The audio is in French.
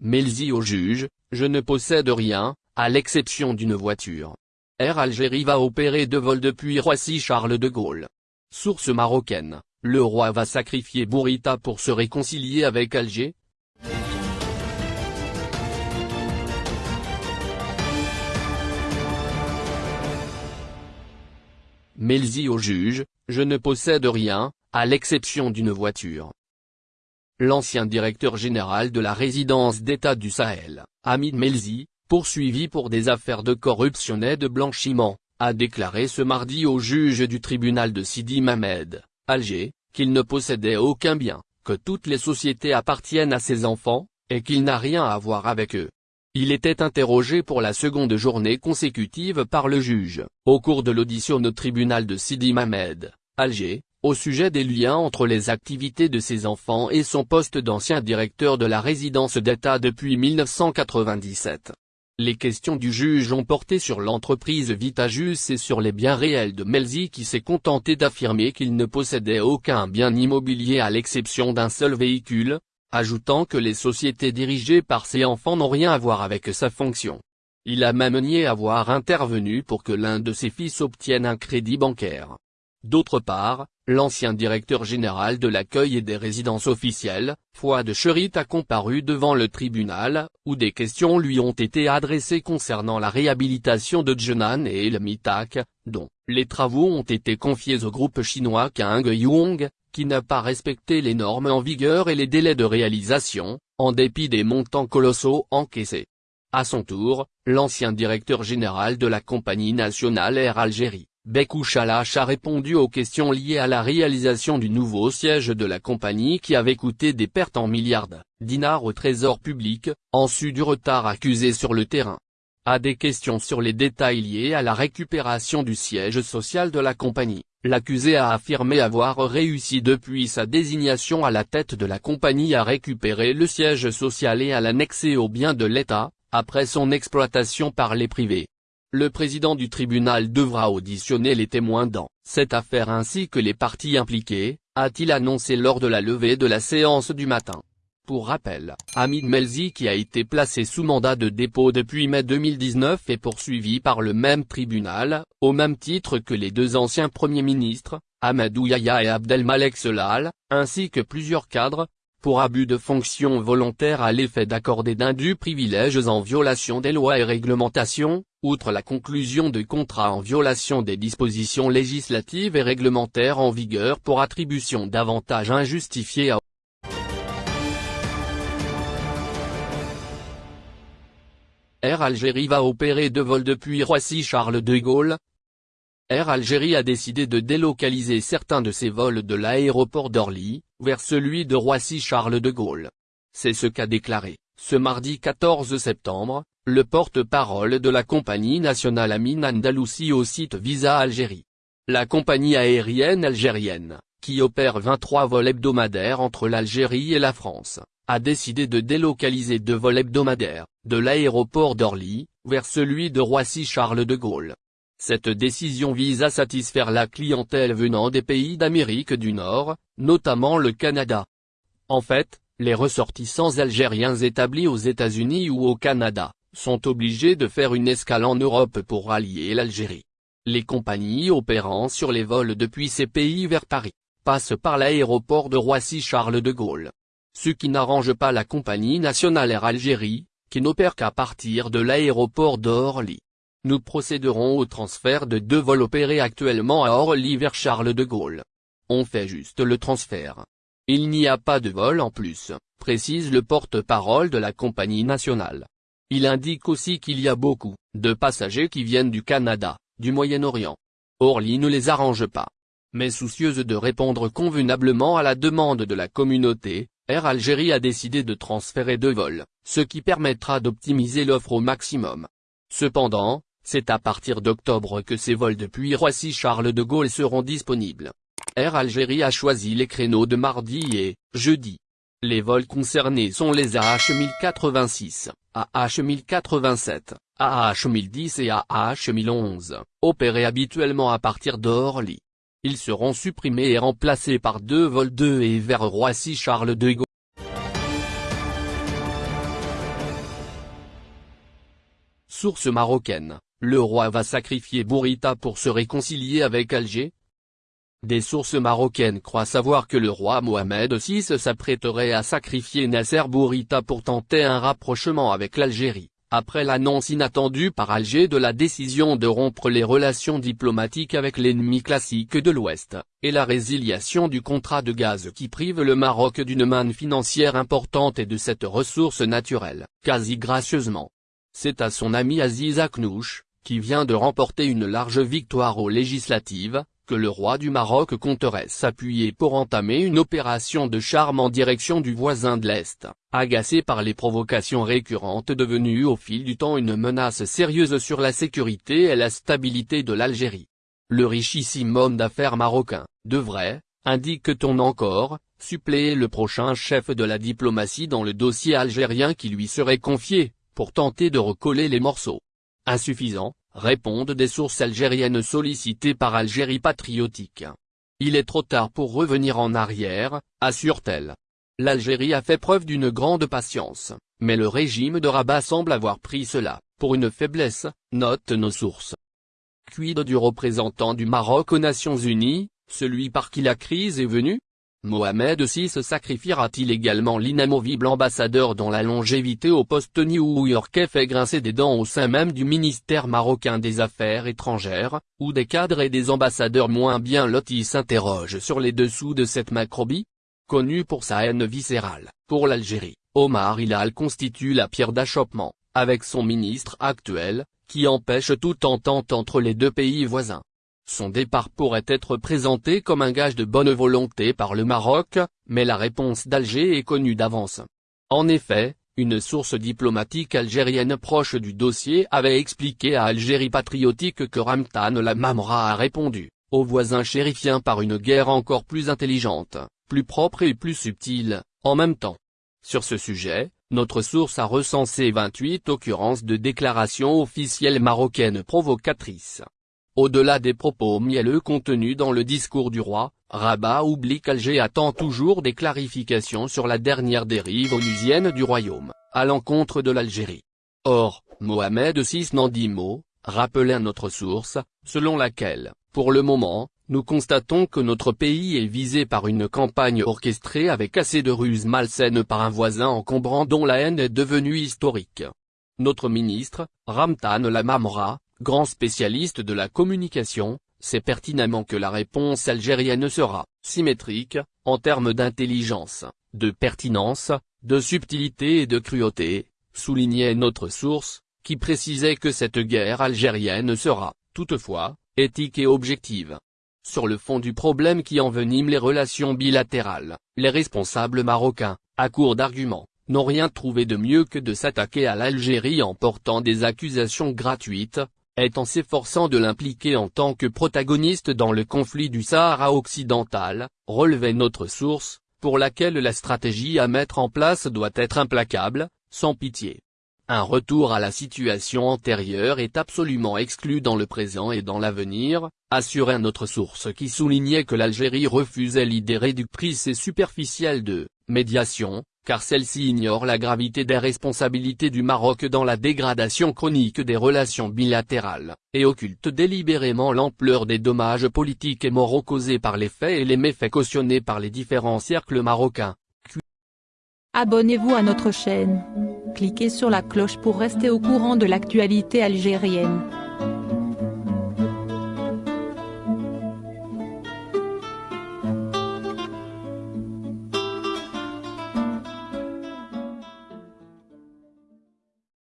Melzi au juge, je ne possède rien, à l'exception d'une voiture. Air Algérie va opérer deux vols depuis Roissy-Charles de Gaulle. Source marocaine, le roi va sacrifier Bourita pour se réconcilier avec Alger Melzi au juge, je ne possède rien, à l'exception d'une voiture. L'ancien directeur général de la résidence d'État du Sahel, Hamid Melzi, poursuivi pour des affaires de corruption et de blanchiment, a déclaré ce mardi au juge du tribunal de Sidi Mamed, Alger, qu'il ne possédait aucun bien, que toutes les sociétés appartiennent à ses enfants, et qu'il n'a rien à voir avec eux. Il était interrogé pour la seconde journée consécutive par le juge, au cours de l'audition au tribunal de Sidi Mamed, Alger, au sujet des liens entre les activités de ses enfants et son poste d'ancien directeur de la résidence d'État depuis 1997. Les questions du juge ont porté sur l'entreprise Vitajus et sur les biens réels de Melzi qui s'est contenté d'affirmer qu'il ne possédait aucun bien immobilier à l'exception d'un seul véhicule, ajoutant que les sociétés dirigées par ses enfants n'ont rien à voir avec sa fonction. Il a même nié avoir intervenu pour que l'un de ses fils obtienne un crédit bancaire. D'autre part, l'ancien directeur général de l'accueil et des résidences officielles, Fouad Cherit a comparu devant le tribunal, où des questions lui ont été adressées concernant la réhabilitation de Zhenan et El Mitak, dont les travaux ont été confiés au groupe chinois Kang Yong, qui n'a pas respecté les normes en vigueur et les délais de réalisation, en dépit des montants colossaux encaissés. À son tour, l'ancien directeur général de la compagnie nationale Air Algérie, Bekou Chalache a répondu aux questions liées à la réalisation du nouveau siège de la compagnie qui avait coûté des pertes en milliards dinars au trésor public, en su du retard accusé sur le terrain. À des questions sur les détails liés à la récupération du siège social de la compagnie, l'accusé a affirmé avoir réussi depuis sa désignation à la tête de la compagnie à récupérer le siège social et à l'annexer aux biens de l'État, après son exploitation par les privés. Le président du tribunal devra auditionner les témoins dans cette affaire ainsi que les parties impliquées, a-t-il annoncé lors de la levée de la séance du matin. Pour rappel, Hamid Melzi qui a été placé sous mandat de dépôt depuis mai 2019 est poursuivi par le même tribunal, au même titre que les deux anciens premiers ministres, Ahmadou Yahya et Abdelmalek Selal, ainsi que plusieurs cadres, pour abus de fonction volontaire à l'effet d'accorder d'indus privilèges en violation des lois et réglementations, outre la conclusion de contrats en violation des dispositions législatives et réglementaires en vigueur pour attribution d'avantages injustifiés à Air Algérie va opérer deux vols depuis Roissy-Charles de Gaulle. Air Algérie a décidé de délocaliser certains de ses vols de l'aéroport d'Orly, vers celui de Roissy-Charles de Gaulle. C'est ce qu'a déclaré, ce mardi 14 septembre, le porte-parole de la compagnie nationale Amin Andalousie au site Visa Algérie. La compagnie aérienne algérienne, qui opère 23 vols hebdomadaires entre l'Algérie et la France, a décidé de délocaliser deux vols hebdomadaires, de l'aéroport d'Orly, vers celui de Roissy-Charles de Gaulle. Cette décision vise à satisfaire la clientèle venant des pays d'Amérique du Nord, notamment le Canada. En fait, les ressortissants algériens établis aux États-Unis ou au Canada, sont obligés de faire une escale en Europe pour rallier l'Algérie. Les compagnies opérant sur les vols depuis ces pays vers Paris, passent par l'aéroport de Roissy-Charles de Gaulle ce qui n'arrange pas la compagnie nationale Air Algérie, qui n'opère qu'à partir de l'aéroport d'Orly. Nous procéderons au transfert de deux vols opérés actuellement à Orly vers Charles de Gaulle. On fait juste le transfert. Il n'y a pas de vol en plus, précise le porte-parole de la compagnie nationale. Il indique aussi qu'il y a beaucoup de passagers qui viennent du Canada, du Moyen-Orient. Orly ne les arrange pas. Mais soucieuse de répondre convenablement à la demande de la communauté, Air Algérie a décidé de transférer deux vols, ce qui permettra d'optimiser l'offre au maximum. Cependant, c'est à partir d'octobre que ces vols depuis Roissy-Charles de Gaulle seront disponibles. Air Algérie a choisi les créneaux de mardi et jeudi. Les vols concernés sont les AH 1086, AH 1087, AH 1010 et AH 1011, opérés habituellement à partir d'Orly. Ils seront supprimés et remplacés par deux vols de et vers Roissy-Charles de Gaulle. Source marocaine, le roi va sacrifier Bourita pour se réconcilier avec Alger Des sources marocaines croient savoir que le roi Mohamed VI s'apprêterait à sacrifier Nasser Bourita pour tenter un rapprochement avec l'Algérie après l'annonce inattendue par Alger de la décision de rompre les relations diplomatiques avec l'ennemi classique de l'Ouest, et la résiliation du contrat de gaz qui prive le Maroc d'une manne financière importante et de cette ressource naturelle, quasi gracieusement. C'est à son ami Aziz Aknouch, qui vient de remporter une large victoire aux législatives, que le roi du Maroc compterait s'appuyer pour entamer une opération de charme en direction du voisin de l'Est, agacé par les provocations récurrentes devenues au fil du temps une menace sérieuse sur la sécurité et la stabilité de l'Algérie. Le richissime homme d'affaires marocain, devrait, indique-t-on encore, suppléer le prochain chef de la diplomatie dans le dossier algérien qui lui serait confié, pour tenter de recoller les morceaux. Insuffisant, répondent des sources algériennes sollicitées par Algérie patriotique. Il est trop tard pour revenir en arrière, assure-t-elle. L'Algérie a fait preuve d'une grande patience, mais le régime de Rabat semble avoir pris cela, pour une faiblesse, notent nos sources. Quid du représentant du Maroc aux Nations Unies, celui par qui la crise est venue? Mohamed VI sacrifiera-t-il également l'inamovible ambassadeur dont la longévité au poste new-yorkais fait grincer des dents au sein même du ministère marocain des Affaires étrangères, où des cadres et des ambassadeurs moins bien lotis s'interrogent sur les dessous de cette macrobie? Connu pour sa haine viscérale, pour l'Algérie, Omar Hilal constitue la pierre d'achoppement, avec son ministre actuel, qui empêche toute entente entre les deux pays voisins. Son départ pourrait être présenté comme un gage de bonne volonté par le Maroc, mais la réponse d'Alger est connue d'avance. En effet, une source diplomatique algérienne proche du dossier avait expliqué à Algérie patriotique que Ramtan la Mamra a répondu, aux voisins chérifiens par une guerre encore plus intelligente, plus propre et plus subtile, en même temps. Sur ce sujet, notre source a recensé 28 occurrences de déclarations officielles marocaines provocatrices. Au-delà des propos mielleux contenus dans le discours du roi, Rabat oublie qu'Alger attend toujours des clarifications sur la dernière dérive onusienne du royaume, à l'encontre de l'Algérie. Or, Mohamed VI n'en dit mot, rappelait notre source, selon laquelle, pour le moment, nous constatons que notre pays est visé par une campagne orchestrée avec assez de ruses malsaines par un voisin encombrant dont la haine est devenue historique. Notre ministre, Ramtan Lamamra, grand spécialiste de la communication, sait pertinemment que la réponse algérienne sera symétrique, en termes d'intelligence, de pertinence, de subtilité et de cruauté, soulignait notre source, qui précisait que cette guerre algérienne sera, toutefois, éthique et objective. Sur le fond du problème qui envenime les relations bilatérales, les responsables marocains, à court d'arguments, n'ont rien trouvé de mieux que de s'attaquer à l'Algérie en portant des accusations gratuites, est en s'efforçant de l'impliquer en tant que protagoniste dans le conflit du Sahara occidental, relevait notre source, pour laquelle la stratégie à mettre en place doit être implacable, sans pitié. Un retour à la situation antérieure est absolument exclu dans le présent et dans l'avenir, assurait notre source qui soulignait que l'Algérie refusait l'idée réductrice et superficielle de « médiation », car celle-ci ignore la gravité des responsabilités du Maroc dans la dégradation chronique des relations bilatérales, et occulte délibérément l'ampleur des dommages politiques et moraux causés par les faits et les méfaits cautionnés par les différents cercles marocains. Abonnez-vous à notre chaîne. Cliquez sur la cloche pour rester au courant de l'actualité algérienne.